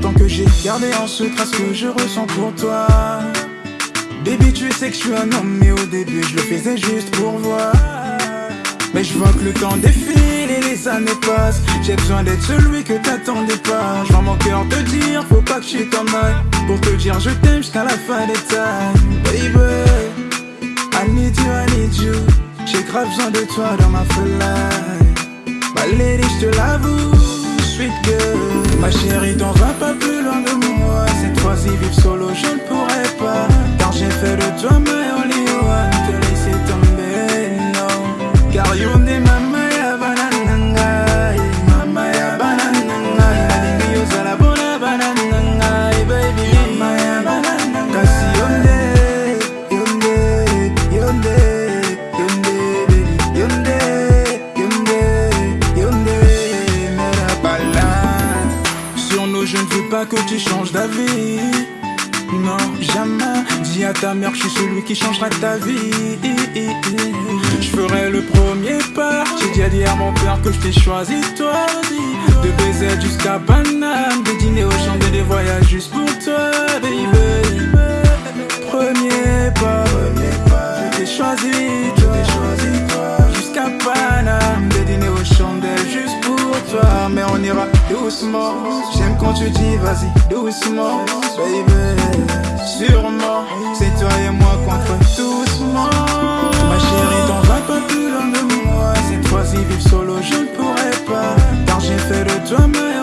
longtemps que j'ai gardé en secret ce que je ressens pour toi. Baby, tu sais que je suis un homme, mais au début je le faisais juste pour voir. Mais je vois que le temps défile et les années passent. J'ai besoin d'être celui que t'attendais pas. Je mon cœur te dire, faut pas que je t'en. Pour te dire, je t'aime jusqu'à la fin des temps. Baby, I need you, I need you. J'ai grave besoin de toi dans ma folie. Ma lady, je te l'avoue, sweet girl. Ma chérie, t'en vas pas plus loin de moi. Cette fois-ci, vivre que tu changes d'avis. Non, jamais. Dis à ta mère que je suis celui qui changera ta vie. Je ferai le premier pas. J'ai dit à mon père que je t'ai choisi, toi. De baiser jusqu'à Paname, doucement. J'aime quand tu dis vas-y doucement, baby. Sûrement, c'est toi et moi contre doucement. Ma chérie, dans un peu plus loin de moi. Cette fois-ci, vivre solo, je ne pourrais pas. Car j'ai fait de toi ma